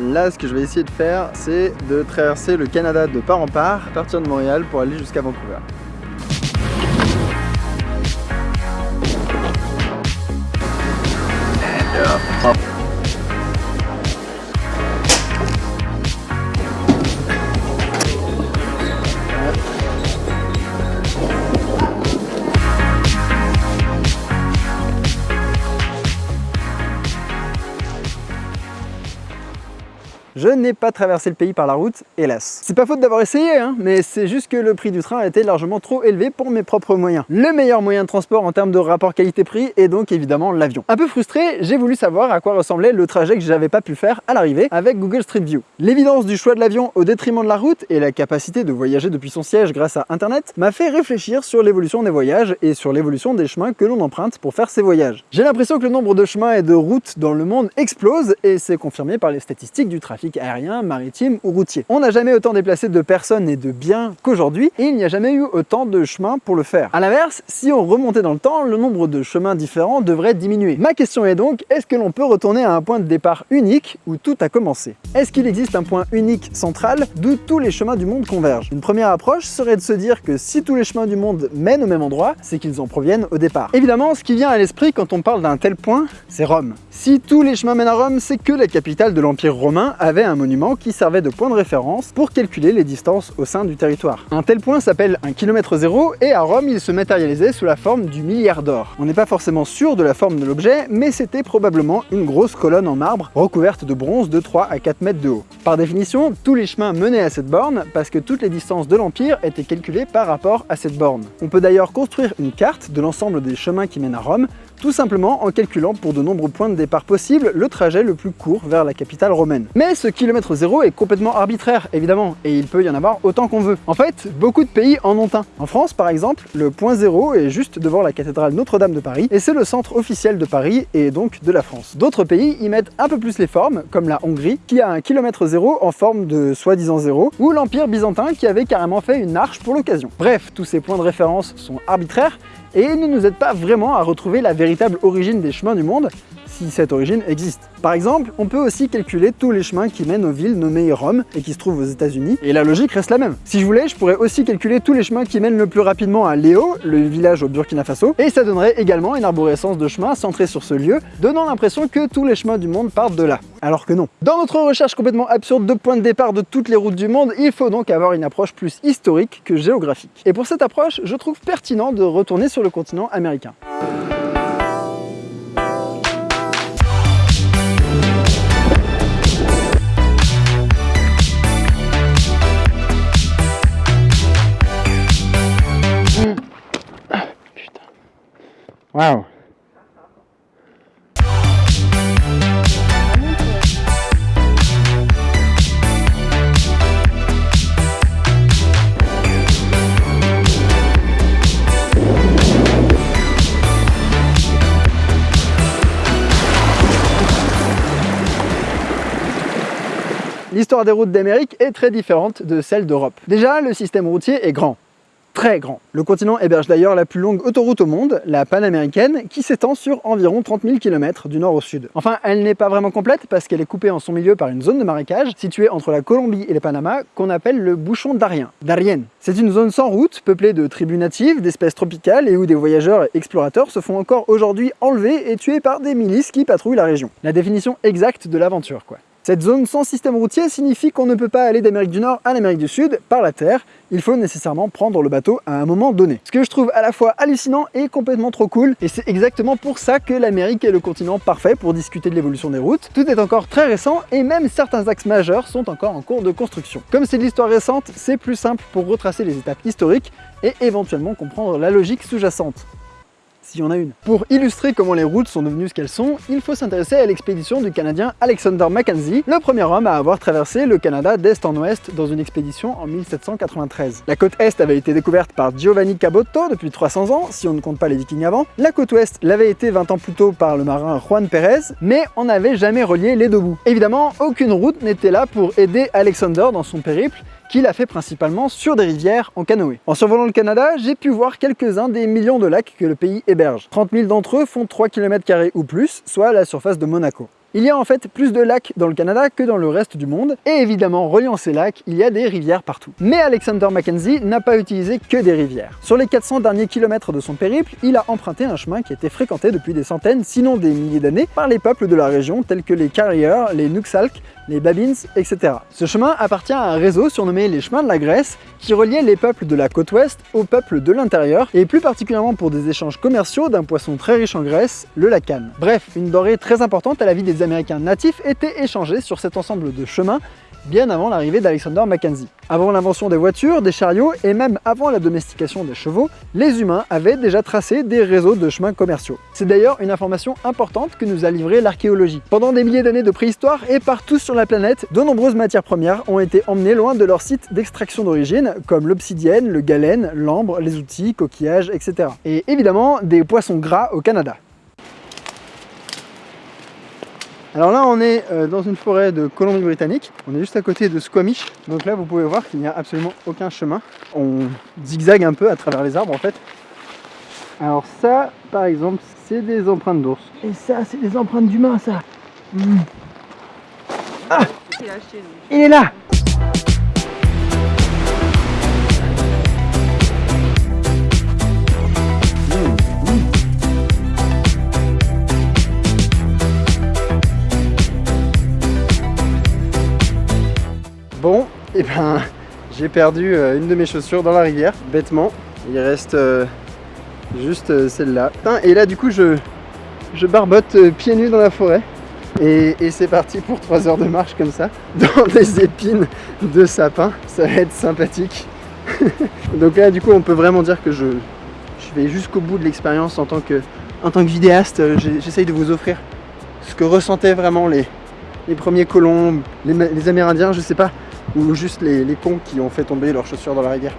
Là, ce que je vais essayer de faire, c'est de traverser le Canada de part en part, partir de Montréal pour aller jusqu'à Vancouver. Je n'ai pas traversé le pays par la route, hélas. C'est pas faute d'avoir essayé, hein, mais c'est juste que le prix du train était largement trop élevé pour mes propres moyens. Le meilleur moyen de transport en termes de rapport qualité-prix est donc évidemment l'avion. Un peu frustré, j'ai voulu savoir à quoi ressemblait le trajet que j'avais pas pu faire à l'arrivée avec Google Street View. L'évidence du choix de l'avion au détriment de la route et la capacité de voyager depuis son siège grâce à Internet m'a fait réfléchir sur l'évolution des voyages et sur l'évolution des chemins que l'on emprunte pour faire ses voyages. J'ai l'impression que le nombre de chemins et de routes dans le monde explose et c'est confirmé par les statistiques du trafic aérien, maritime ou routier. On n'a jamais autant déplacé de personnes et de biens qu'aujourd'hui et il n'y a jamais eu autant de chemins pour le faire. A l'inverse, si on remontait dans le temps, le nombre de chemins différents devrait diminuer. Ma question est donc, est-ce que l'on peut retourner à un point de départ unique où tout a commencé? Est-ce qu'il existe un point unique central d'où tous les chemins du monde convergent? Une première approche serait de se dire que si tous les chemins du monde mènent au même endroit, c'est qu'ils en proviennent au départ. Évidemment, ce qui vient à l'esprit quand on parle d'un tel point, c'est Rome. Si tous les chemins mènent à Rome, c'est que la capitale de l'Empire romain un monument qui servait de point de référence pour calculer les distances au sein du territoire. Un tel point s'appelle un kilomètre zéro et à Rome, il se matérialisait sous la forme du milliard d'or. On n'est pas forcément sûr de la forme de l'objet, mais c'était probablement une grosse colonne en marbre recouverte de bronze de 3 à 4 mètres de haut. Par définition, tous les chemins menaient à cette borne parce que toutes les distances de l'Empire étaient calculées par rapport à cette borne. On peut d'ailleurs construire une carte de l'ensemble des chemins qui mènent à Rome tout simplement en calculant pour de nombreux points de départ possibles le trajet le plus court vers la capitale romaine. Mais ce kilomètre zéro est complètement arbitraire, évidemment, et il peut y en avoir autant qu'on veut. En fait, beaucoup de pays en ont un. En France, par exemple, le point zéro est juste devant la cathédrale Notre-Dame de Paris, et c'est le centre officiel de Paris et donc de la France. D'autres pays y mettent un peu plus les formes, comme la Hongrie, qui a un kilomètre zéro en forme de soi-disant zéro, ou l'Empire byzantin qui avait carrément fait une arche pour l'occasion. Bref, tous ces points de référence sont arbitraires, et ne nous aide pas vraiment à retrouver la véritable origine des chemins du monde, si cette origine existe. Par exemple, on peut aussi calculer tous les chemins qui mènent aux villes nommées Rome et qui se trouvent aux états unis et la logique reste la même. Si je voulais, je pourrais aussi calculer tous les chemins qui mènent le plus rapidement à Léo, le village au Burkina Faso, et ça donnerait également une arborescence de chemins centrée sur ce lieu, donnant l'impression que tous les chemins du monde partent de là. Alors que non. Dans notre recherche complètement absurde de points de départ de toutes les routes du monde, il faut donc avoir une approche plus historique que géographique. Et pour cette approche, je trouve pertinent de retourner sur le continent américain. Wow. L'histoire des routes d'Amérique est très différente de celle d'Europe. Déjà, le système routier est grand très grand. Le continent héberge d'ailleurs la plus longue autoroute au monde, la panaméricaine, qui s'étend sur environ 30 000 km du nord au sud. Enfin, elle n'est pas vraiment complète parce qu'elle est coupée en son milieu par une zone de marécage située entre la Colombie et le Panama qu'on appelle le bouchon d'Arien. C'est une zone sans route, peuplée de tribus natives, d'espèces tropicales et où des voyageurs et explorateurs se font encore aujourd'hui enlever et tuer par des milices qui patrouillent la région. La définition exacte de l'aventure, quoi. Cette zone sans système routier signifie qu'on ne peut pas aller d'Amérique du Nord à l'Amérique du Sud par la terre, il faut nécessairement prendre le bateau à un moment donné. Ce que je trouve à la fois hallucinant et complètement trop cool, et c'est exactement pour ça que l'Amérique est le continent parfait pour discuter de l'évolution des routes. Tout est encore très récent et même certains axes majeurs sont encore en cours de construction. Comme c'est de l'histoire récente, c'est plus simple pour retracer les étapes historiques et éventuellement comprendre la logique sous-jacente s'il y a une. Pour illustrer comment les routes sont devenues ce qu'elles sont, il faut s'intéresser à l'expédition du Canadien Alexander Mackenzie, le premier homme à avoir traversé le Canada d'est en ouest dans une expédition en 1793. La côte est avait été découverte par Giovanni Caboto depuis 300 ans, si on ne compte pas les vikings avant. La côte ouest l'avait été 20 ans plus tôt par le marin Juan Pérez, mais on n'avait jamais relié les deux bouts. Évidemment, aucune route n'était là pour aider Alexander dans son périple, qu'il a fait principalement sur des rivières en canoë. En survolant le Canada, j'ai pu voir quelques-uns des millions de lacs que le pays héberge. 30 000 d'entre eux font 3 km ou plus, soit la surface de Monaco. Il y a en fait plus de lacs dans le Canada que dans le reste du monde, et évidemment, reliant ces lacs, il y a des rivières partout. Mais Alexander Mackenzie n'a pas utilisé que des rivières. Sur les 400 derniers kilomètres de son périple, il a emprunté un chemin qui était fréquenté depuis des centaines, sinon des milliers d'années, par les peuples de la région tels que les Carriers, les Nuxalk, les Babins, etc. Ce chemin appartient à un réseau surnommé les chemins de la Grèce qui reliait les peuples de la côte ouest aux peuples de l'intérieur et plus particulièrement pour des échanges commerciaux d'un poisson très riche en graisse, le lacan. Bref, une denrée très importante à la vie des Américains natifs était échangée sur cet ensemble de chemins bien avant l'arrivée d'Alexander Mackenzie. Avant l'invention des voitures, des chariots et même avant la domestication des chevaux, les humains avaient déjà tracé des réseaux de chemins commerciaux. C'est d'ailleurs une information importante que nous a livrée l'archéologie. Pendant des milliers d'années de préhistoire et partout sur la planète, de nombreuses matières premières ont été emmenées loin de leur site d'extraction d'origine, comme l'obsidienne, le galène, l'ambre, les outils, coquillages, etc. Et évidemment, des poissons gras au Canada. Alors là, on est euh, dans une forêt de Colombie-Britannique. On est juste à côté de Squamish. Donc là, vous pouvez voir qu'il n'y a absolument aucun chemin. On zigzague un peu à travers les arbres, en fait. Alors ça, par exemple, c'est des empreintes d'ours. Et ça, c'est des empreintes d'humains, ça. Hmm. Ah Il est là perdu euh, une de mes chaussures dans la rivière, bêtement. Il reste euh, juste euh, celle-là. Et là du coup je, je barbote pieds nus dans la forêt. Et, c'est parti pour 3 heures de marche comme ça, dans des épines de sapin. Ça va être sympathique. Donc là du coup on peut vraiment dire que je, vais jusqu'au bout de l'expérience en, tant que, en tant que vidéaste. J'essaye de vous offrir ce que ressentaient vraiment les, premiers colons, les Amérindiens, je sais pas ou juste les, les cons qui ont fait tomber leurs chaussures dans la rivière.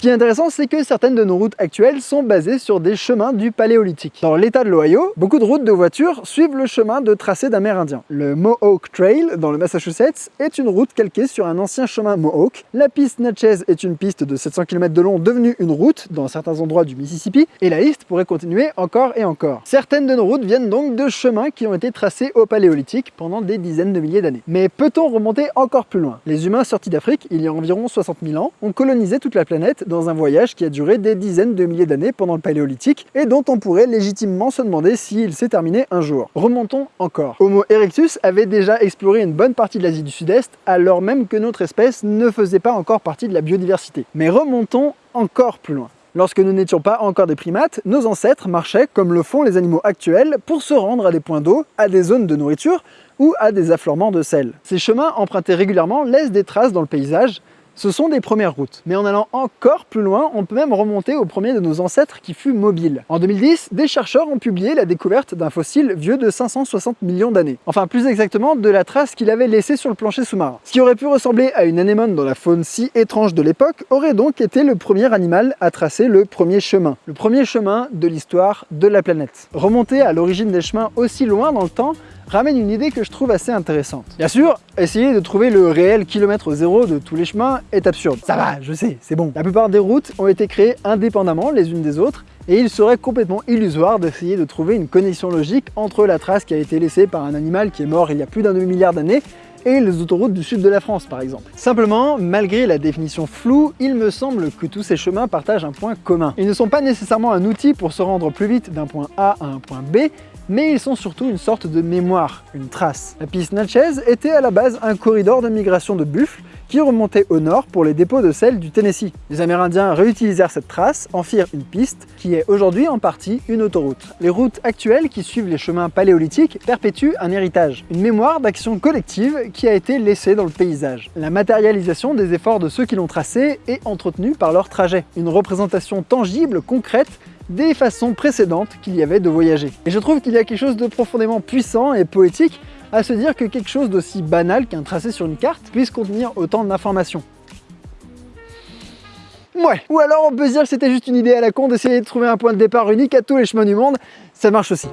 Ce qui est intéressant, c'est que certaines de nos routes actuelles sont basées sur des chemins du paléolithique. Dans l'état de l'Ohio, beaucoup de routes de voitures suivent le chemin de tracé d'Amérindiens. Le Mohawk Trail, dans le Massachusetts, est une route calquée sur un ancien chemin Mohawk. La piste Natchez est une piste de 700 km de long devenue une route dans certains endroits du Mississippi, et la liste pourrait continuer encore et encore. Certaines de nos routes viennent donc de chemins qui ont été tracés au paléolithique pendant des dizaines de milliers d'années. Mais peut-on remonter encore plus loin? Les humains sortis d'Afrique, il y a environ 60 000 ans, ont colonisé toute la planète dans un voyage qui a duré des dizaines de milliers d'années pendant le paléolithique et dont on pourrait légitimement se demander s'il s'est terminé un jour. Remontons encore. Homo erectus avait déjà exploré une bonne partie de l'Asie du Sud-Est alors même que notre espèce ne faisait pas encore partie de la biodiversité. Mais remontons encore plus loin. Lorsque nous n'étions pas encore des primates, nos ancêtres marchaient, comme le font les animaux actuels, pour se rendre à des points d'eau, à des zones de nourriture ou à des affleurements de sel. Ces chemins empruntés régulièrement laissent des traces dans le paysage, ce sont des premières routes. Mais en allant encore plus loin, on peut même remonter au premier de nos ancêtres qui fut mobile. En 2010, des chercheurs ont publié la découverte d'un fossile vieux de 560 millions d'années. Enfin, plus exactement, de la trace qu'il avait laissée sur le plancher sous-marin. Ce qui aurait pu ressembler à une anémone dans la faune si étrange de l'époque, aurait donc été le premier animal à tracer le premier chemin. Le premier chemin de l'histoire de la planète. Remonter à l'origine des chemins aussi loin dans le temps ramène une idée que je trouve assez intéressante. Bien sûr, essayer de trouver le réel kilomètre zéro de tous les chemins est absurde. Ça va, je sais, c'est bon. La plupart des routes ont été créées indépendamment les unes des autres et il serait complètement illusoire d'essayer de trouver une connexion logique entre la trace qui a été laissée par un animal qui est mort il y a plus d'un demi-milliard d'années et les autoroutes du sud de la France par exemple. Simplement, malgré la définition floue, il me semble que tous ces chemins partagent un point commun. Ils ne sont pas nécessairement un outil pour se rendre plus vite d'un point A à un point B, mais ils sont surtout une sorte de mémoire, une trace. La piste Natchez était à la base un corridor de migration de buffles qui remontait au nord pour les dépôts de sel du Tennessee. Les Amérindiens réutilisèrent cette trace, en firent une piste, qui est aujourd'hui en partie une autoroute. Les routes actuelles qui suivent les chemins paléolithiques perpétuent un héritage, une mémoire d'action collective qui a été laissée dans le paysage. La matérialisation des efforts de ceux qui l'ont tracé est entretenue par leur trajet, une représentation tangible, concrète, des façons précédentes qu'il y avait de voyager. Et je trouve qu'il y a quelque chose de profondément puissant et poétique à se dire que quelque chose d'aussi banal qu'un tracé sur une carte puisse contenir autant d'informations. Ouais, ou alors on peut dire que c'était juste une idée à la con d'essayer de trouver un point de départ unique à tous les chemins du monde, ça marche aussi.